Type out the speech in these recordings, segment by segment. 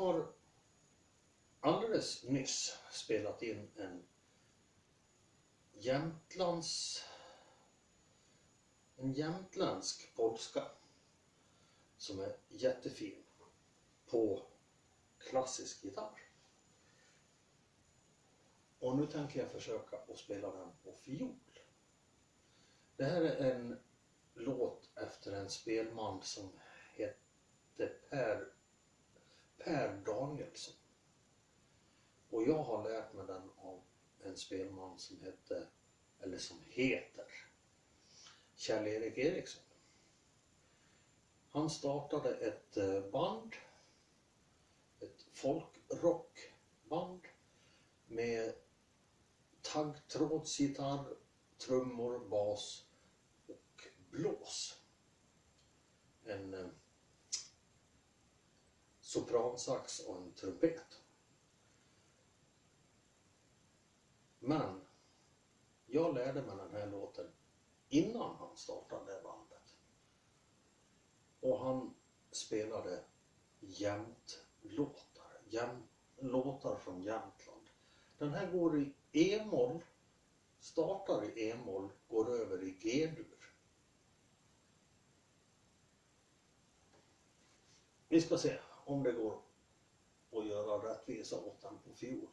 har alldeles nyss spelat in en Jämtlands en jämtländsk polska som är jättefin på klassisk gitarr. Och nu tänker jag försöka att spela den på fiol. Det här är en låt efter en spelman som hette Per, per Danielsson. Och jag har lärt mig den av en spelman som hette, eller som heter, Kjell-Erik Eriksson. Han startade ett eh, band, ett folkrockband med taggtrådsgitarr, trummor, bas och blås. En eh, sopransax och en trumpet. Men jag lärde mig den här låten innan han startade bandet. Och han spelade jämtlåtar, jämt, låtar från Jämtland. Den här går i E-moll, startar i E-moll, går över i G-dur. Vi ska se om det går att göra rättvisa åt den på fiol.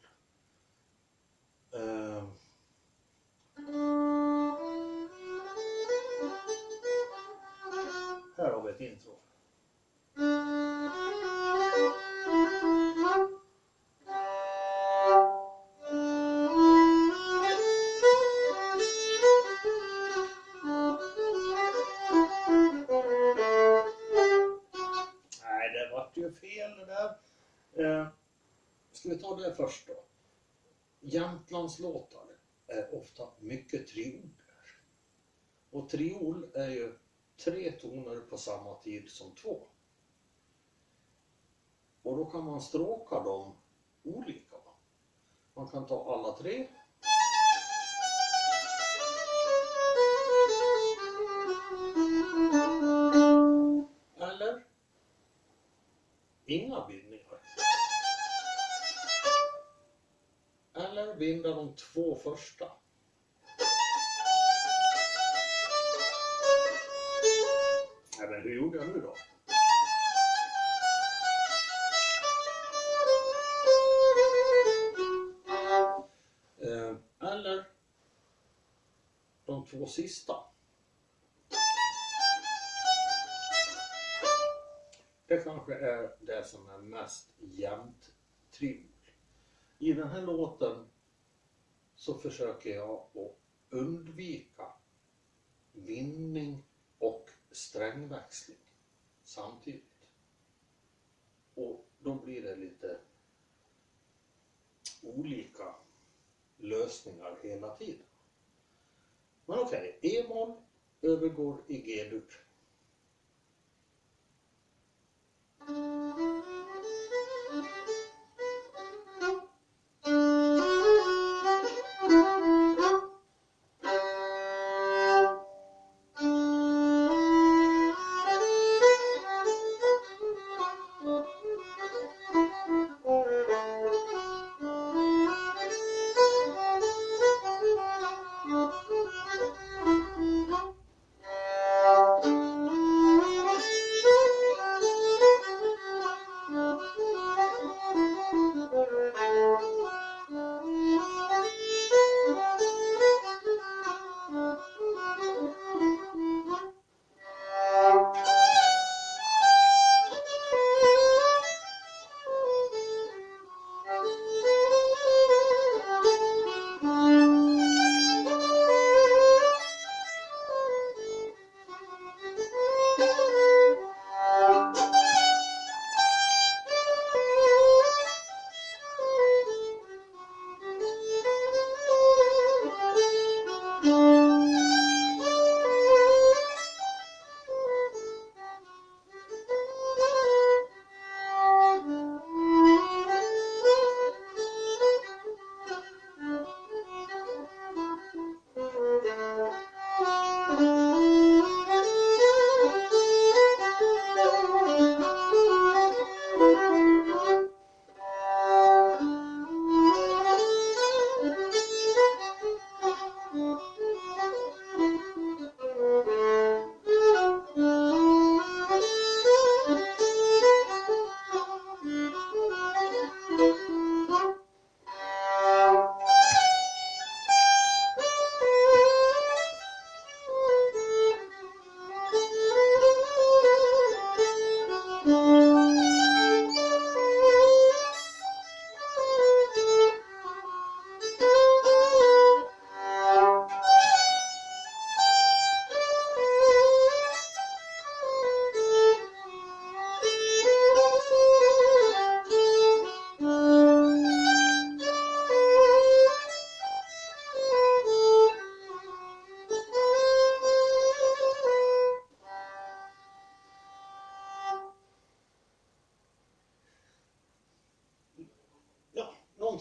Eh, ska vi ta det först då? Jämtlandslåtar är ofta mycket trioler. Och triol är ju tre toner på samma tid som två. Och då kan man stråka dem olika. Man kan ta alla tre. Eller inga bilder. Binda de två första. Nej, men hur gjorde jag nu då? Eh, Eller de två sista. Det kanske är det som är mest jämnt trill. I den här låten så försöker jag att undvika vinning och strängväxling samtidigt. Och då blir det lite olika lösningar hela tiden. Men okej, okay, E-moll övergår i G-dur.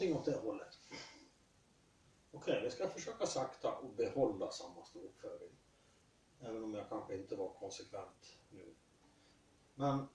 någonting åt det hållet. Okej, okay, vi ska försöka sakta och behålla samma stråkföring. Även om jag kanske inte var konsekvent nu. Men...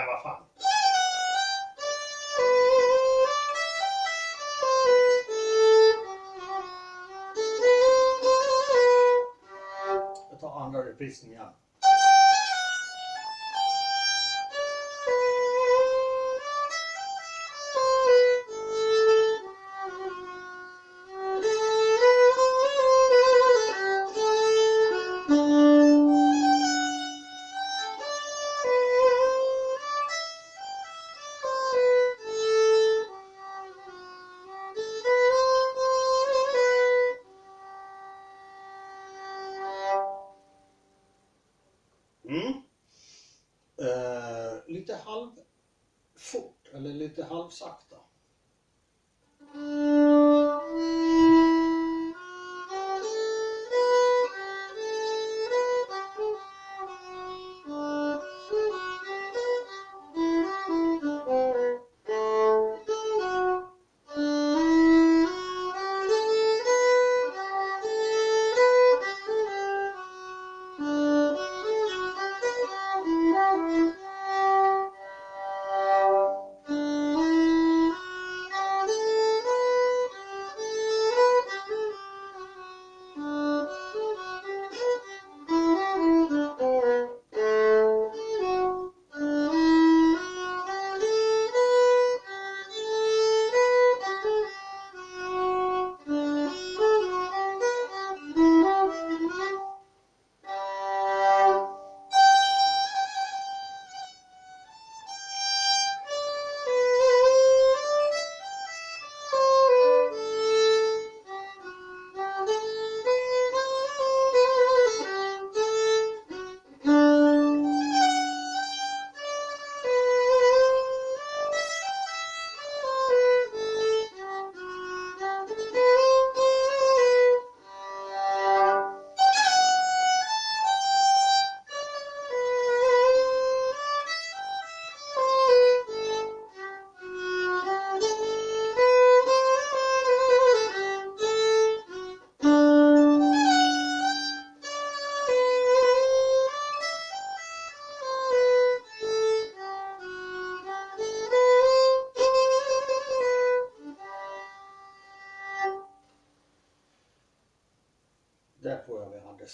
Men vad fan. Jag tar andra reprisen igen. Mm. Eh, lite halvfort, eller lite halvsakt.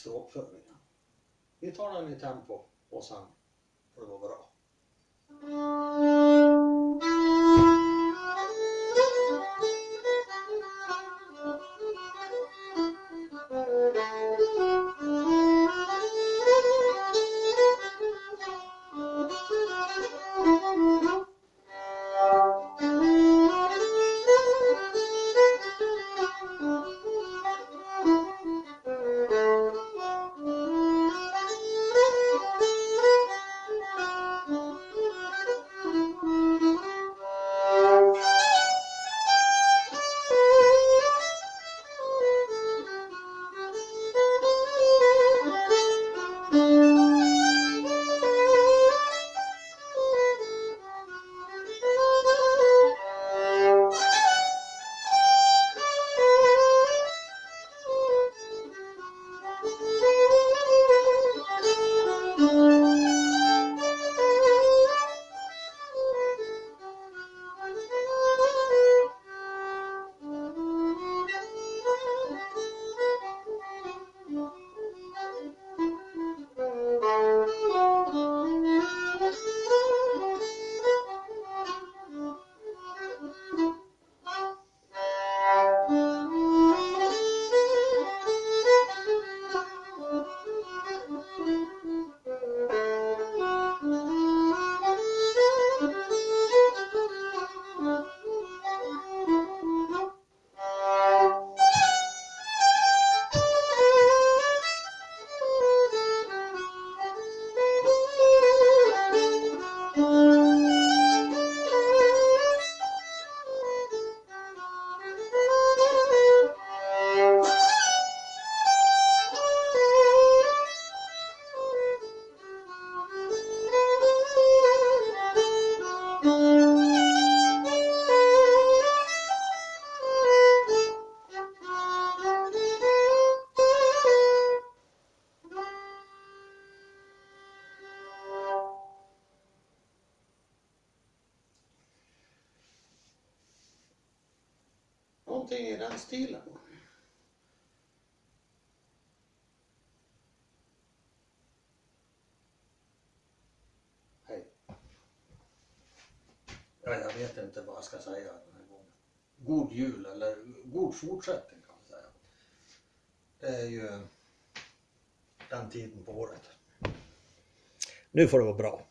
Tror. Vi tar den i tempo och sen får det vara bra. Någonting i den stilen. Hej. Ja, jag vet inte vad jag ska säga den här gången. God jul eller god fortsättning kan man säga. Det är ju den tiden på året. Nu får det vara bra.